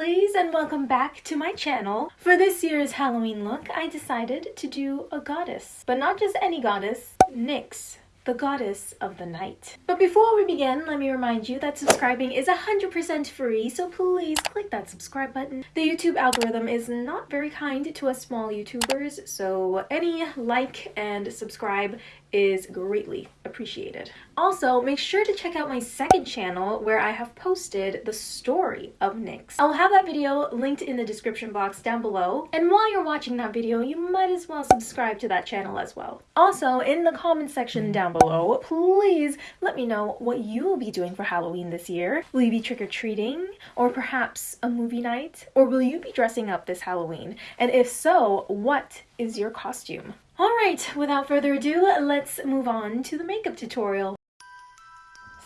lovelies and welcome back to my channel. For this year's Halloween look, I decided to do a goddess. But not just any goddess, NYX the goddess of the night. But before we begin, let me remind you that subscribing is 100% free, so please click that subscribe button. The YouTube algorithm is not very kind to us small YouTubers, so any like and subscribe is greatly appreciated. Also, make sure to check out my second channel where I have posted the story of NYX. I'll have that video linked in the description box down below. And while you're watching that video, you might as well subscribe to that channel as well. Also, in the comment section down below, please let me know what you will be doing for Halloween this year. Will you be trick-or-treating? Or perhaps a movie night? Or will you be dressing up this Halloween? And if so, what is your costume? Alright, without further ado, let's move on to the makeup tutorial.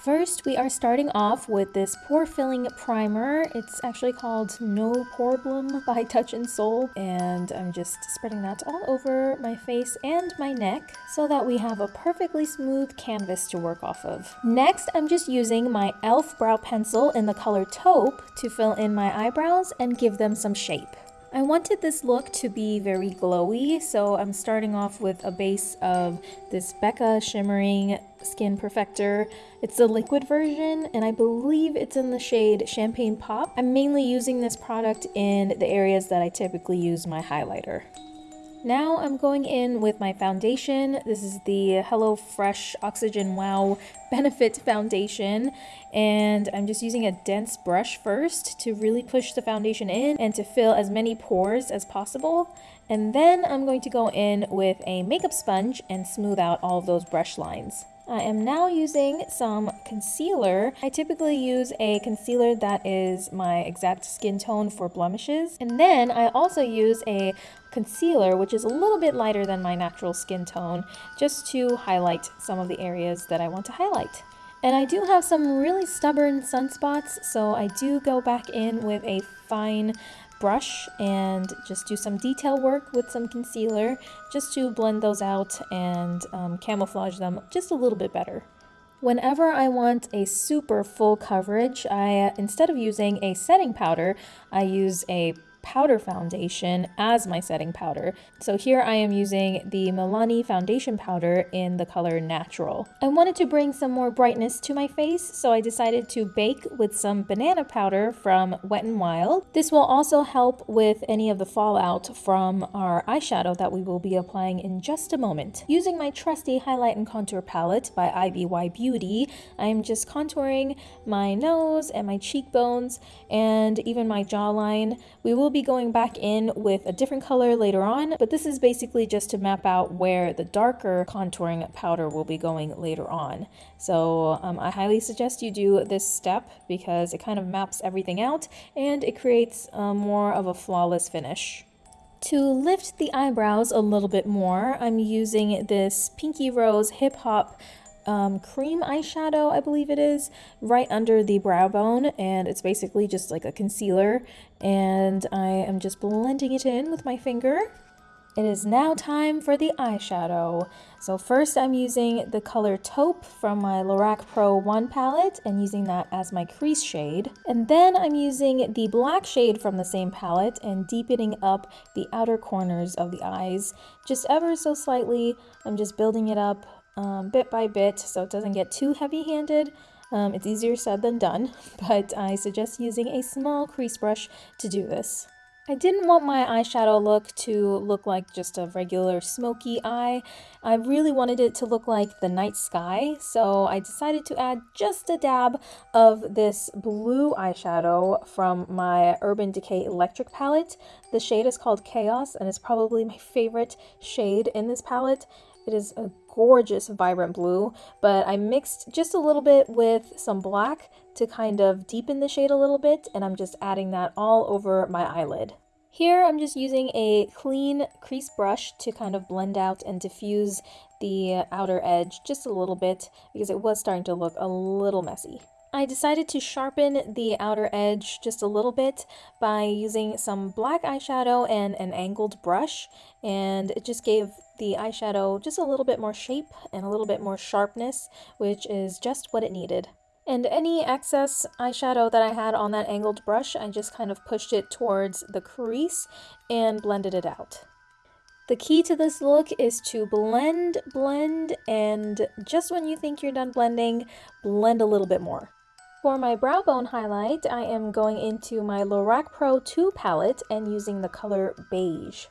First, we are starting off with this pore filling primer. It's actually called No Poreblem by Touch in Sol. and I'm just spreading that all over my face and my neck so that we have a perfectly smooth canvas to work off of. Next, I'm just using my e.l.f. brow pencil in the color taupe to fill in my eyebrows and give them some shape. I wanted this look to be very glowy, so I'm starting off with a base of this Becca Shimmering Skin Perfector. It's the liquid version, and I believe it's in the shade Champagne Pop. I'm mainly using this product in the areas that I typically use my highlighter. Now I'm going in with my foundation. This is the Hello Fresh Oxygen Wow Benefit Foundation. And I'm just using a dense brush first to really push the foundation in and to fill as many pores as possible. And then I'm going to go in with a makeup sponge and smooth out all of those brush lines. I am now using some concealer. I typically use a concealer that is my exact skin tone for blemishes. And then I also use a concealer, which is a little bit lighter than my natural skin tone, just to highlight some of the areas that I want to highlight. And I do have some really stubborn sunspots, so I do go back in with a fine brush and just do some detail work with some concealer just to blend those out and um, camouflage them just a little bit better. Whenever I want a super full coverage, I instead of using a setting powder, I use a powder foundation as my setting powder. So here I am using the Milani foundation powder in the color Natural. I wanted to bring some more brightness to my face, so I decided to bake with some banana powder from Wet n Wild. This will also help with any of the fallout from our eyeshadow that we will be applying in just a moment. Using my trusty highlight and contour palette by IBY Beauty, I am just contouring my nose and my cheekbones and even my jawline. We will be going back in with a different color later on, but this is basically just to map out where the darker contouring powder will be going later on. So um, I highly suggest you do this step because it kind of maps everything out and it creates uh, more of a flawless finish. To lift the eyebrows a little bit more, I'm using this Pinky Rose Hip Hop um, cream eyeshadow, I believe it is, right under the brow bone. And it's basically just like a concealer. And I am just blending it in with my finger. It is now time for the eyeshadow. So first I'm using the color Taupe from my Lorac Pro 1 palette and using that as my crease shade. And then I'm using the black shade from the same palette and deepening up the outer corners of the eyes just ever so slightly. I'm just building it up um, bit by bit so it doesn't get too heavy-handed. Um, it's easier said than done, but I suggest using a small crease brush to do this. I didn't want my eyeshadow look to look like just a regular smoky eye. I really wanted it to look like the night sky, so I decided to add just a dab of this blue eyeshadow from my Urban Decay Electric palette. The shade is called Chaos and it's probably my favorite shade in this palette. It is a gorgeous vibrant blue, but I mixed just a little bit with some black to kind of deepen the shade a little bit, and I'm just adding that all over my eyelid. Here I'm just using a clean crease brush to kind of blend out and diffuse the outer edge just a little bit because it was starting to look a little messy. I decided to sharpen the outer edge just a little bit by using some black eyeshadow and an angled brush and it just gave the eyeshadow just a little bit more shape and a little bit more sharpness which is just what it needed. And any excess eyeshadow that I had on that angled brush, I just kind of pushed it towards the crease and blended it out. The key to this look is to blend, blend, and just when you think you're done blending, blend a little bit more. For my brow bone highlight, I am going into my Lorac Pro 2 palette and using the color Beige.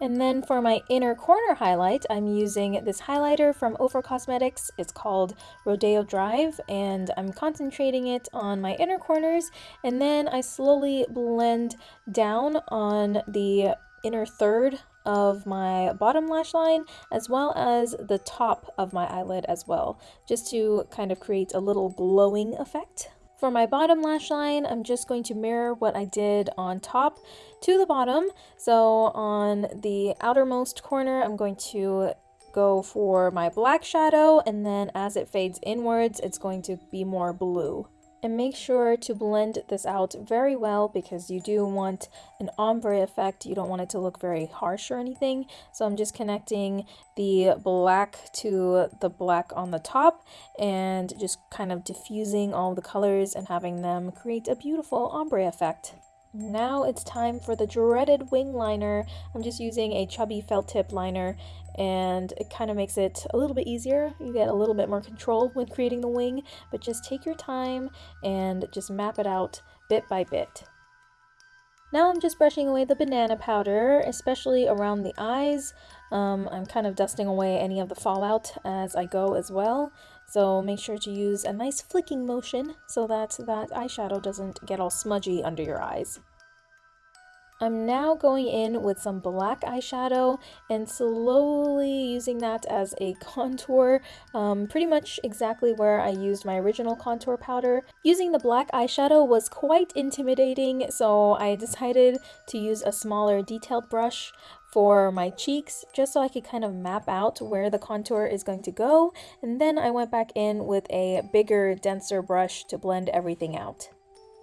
And then for my inner corner highlight, I'm using this highlighter from Ofra Cosmetics. It's called Rodeo Drive, and I'm concentrating it on my inner corners, and then I slowly blend down on the inner third of my bottom lash line as well as the top of my eyelid as well just to kind of create a little glowing effect for my bottom lash line, I'm just going to mirror what I did on top to the bottom. So on the outermost corner, I'm going to go for my black shadow and then as it fades inwards, it's going to be more blue and make sure to blend this out very well because you do want an ombre effect. You don't want it to look very harsh or anything. So I'm just connecting the black to the black on the top and just kind of diffusing all the colors and having them create a beautiful ombre effect. Now it's time for the dreaded wing liner. I'm just using a chubby felt tip liner and it kind of makes it a little bit easier. You get a little bit more control when creating the wing, but just take your time and just map it out bit by bit. Now I'm just brushing away the banana powder, especially around the eyes. Um, I'm kind of dusting away any of the fallout as I go as well. So make sure to use a nice flicking motion so that that eyeshadow doesn't get all smudgy under your eyes. I'm now going in with some black eyeshadow and slowly using that as a contour, um, pretty much exactly where I used my original contour powder. Using the black eyeshadow was quite intimidating, so I decided to use a smaller detailed brush for my cheeks just so I could kind of map out where the contour is going to go and then I went back in with a bigger denser brush to blend everything out.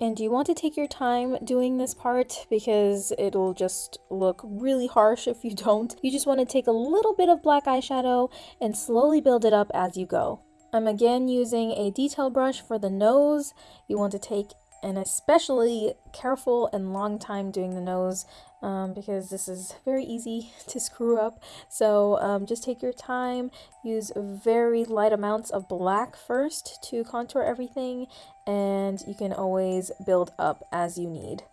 And you want to take your time doing this part because it'll just look really harsh if you don't. You just want to take a little bit of black eyeshadow and slowly build it up as you go. I'm again using a detail brush for the nose. You want to take an especially careful and long time doing the nose um, because this is very easy to screw up. So um, just take your time, use very light amounts of black first to contour everything, and you can always build up as you need.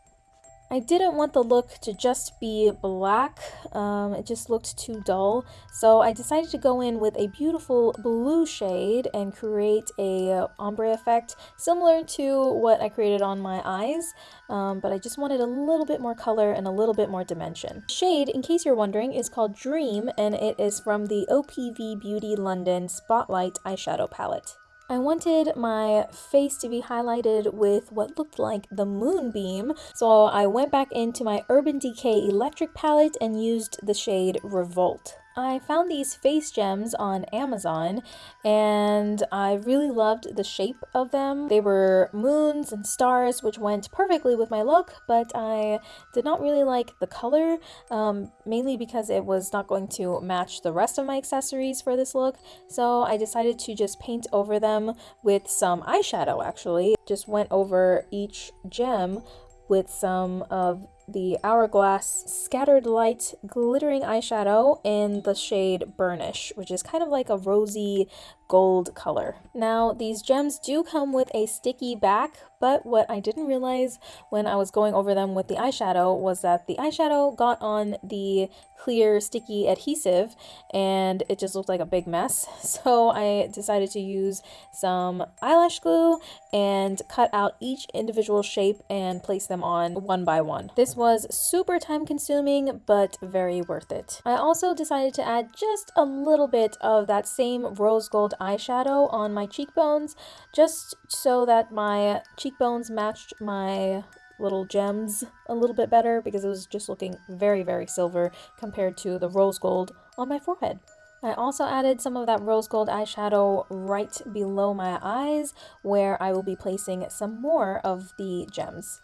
I didn't want the look to just be black, um, it just looked too dull, so I decided to go in with a beautiful blue shade and create a ombre effect similar to what I created on my eyes, um, but I just wanted a little bit more color and a little bit more dimension. Shade, in case you're wondering, is called Dream and it is from the OPV Beauty London Spotlight eyeshadow palette. I wanted my face to be highlighted with what looked like the moonbeam, so I went back into my Urban Decay Electric palette and used the shade Revolt. I found these face gems on Amazon and I really loved the shape of them. They were moons and stars which went perfectly with my look but I did not really like the color um, mainly because it was not going to match the rest of my accessories for this look so I decided to just paint over them with some eyeshadow actually. Just went over each gem with some of the Hourglass Scattered Light Glittering Eyeshadow in the shade Burnish, which is kind of like a rosy gold color. Now, these gems do come with a sticky back, but what I didn't realize when I was going over them with the eyeshadow was that the eyeshadow got on the clear sticky adhesive and it just looked like a big mess. So I decided to use some eyelash glue and cut out each individual shape and place them on one by one. This was super time consuming, but very worth it. I also decided to add just a little bit of that same rose gold eyeshadow on my cheekbones, just so that my cheekbones matched my little gems a little bit better because it was just looking very, very silver compared to the rose gold on my forehead. I also added some of that rose gold eyeshadow right below my eyes where I will be placing some more of the gems.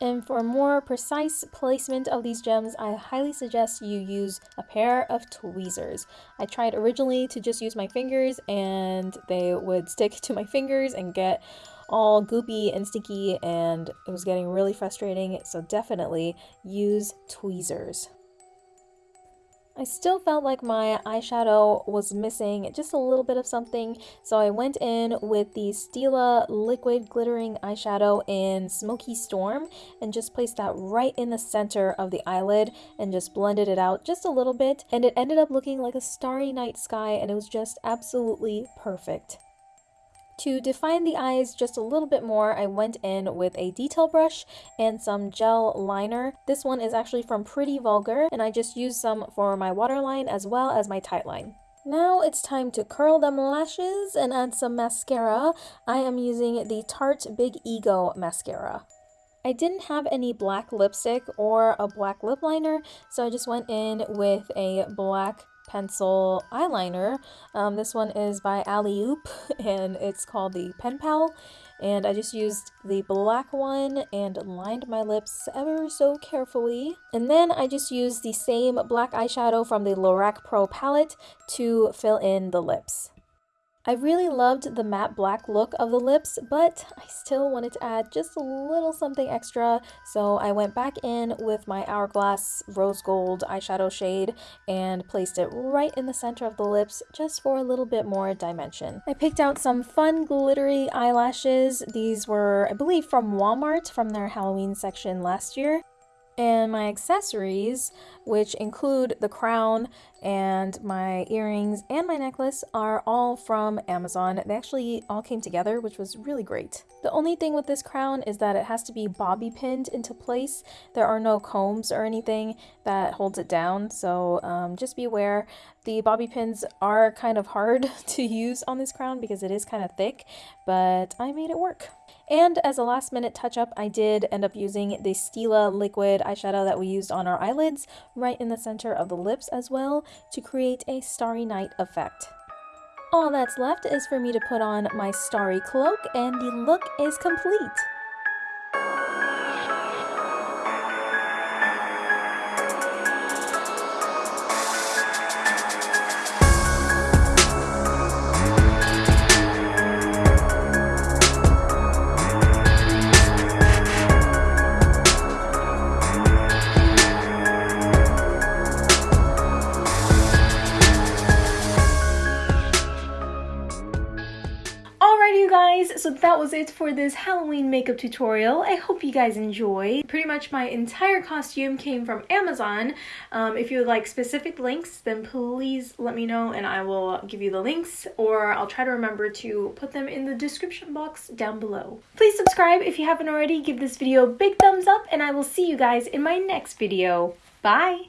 And for more precise placement of these gems, I highly suggest you use a pair of tweezers. I tried originally to just use my fingers and they would stick to my fingers and get all goopy and sticky and it was getting really frustrating, so definitely use tweezers. I still felt like my eyeshadow was missing just a little bit of something, so I went in with the Stila Liquid Glittering Eyeshadow in Smoky Storm and just placed that right in the center of the eyelid and just blended it out just a little bit, and it ended up looking like a starry night sky and it was just absolutely perfect. To define the eyes just a little bit more, I went in with a detail brush and some gel liner. This one is actually from Pretty Vulgar, and I just used some for my waterline as well as my tightline. Now it's time to curl them lashes and add some mascara. I am using the Tarte Big Ego mascara. I didn't have any black lipstick or a black lip liner, so I just went in with a black pencil eyeliner. Um, this one is by Alley-Oop and it's called the Pen Pal. And I just used the black one and lined my lips ever so carefully. And then I just used the same black eyeshadow from the Lorac Pro palette to fill in the lips. I really loved the matte black look of the lips, but I still wanted to add just a little something extra, so I went back in with my Hourglass Rose Gold eyeshadow shade and placed it right in the center of the lips just for a little bit more dimension. I picked out some fun glittery eyelashes. These were, I believe, from Walmart from their Halloween section last year. And my accessories, which include the crown and my earrings and my necklace, are all from Amazon. They actually all came together, which was really great. The only thing with this crown is that it has to be bobby pinned into place. There are no combs or anything that holds it down, so um, just be aware. The bobby pins are kind of hard to use on this crown because it is kind of thick, but I made it work. And as a last minute touch up, I did end up using the Stila liquid eyeshadow that we used on our eyelids right in the center of the lips as well to create a starry night effect. All that's left is for me to put on my starry cloak and the look is complete. Guys, so that was it for this Halloween makeup tutorial. I hope you guys enjoy. Pretty much my entire costume came from Amazon. Um, if you would like specific links, then please let me know and I will give you the links or I'll try to remember to put them in the description box down below. Please subscribe if you haven't already, give this video a big thumbs up and I will see you guys in my next video. Bye!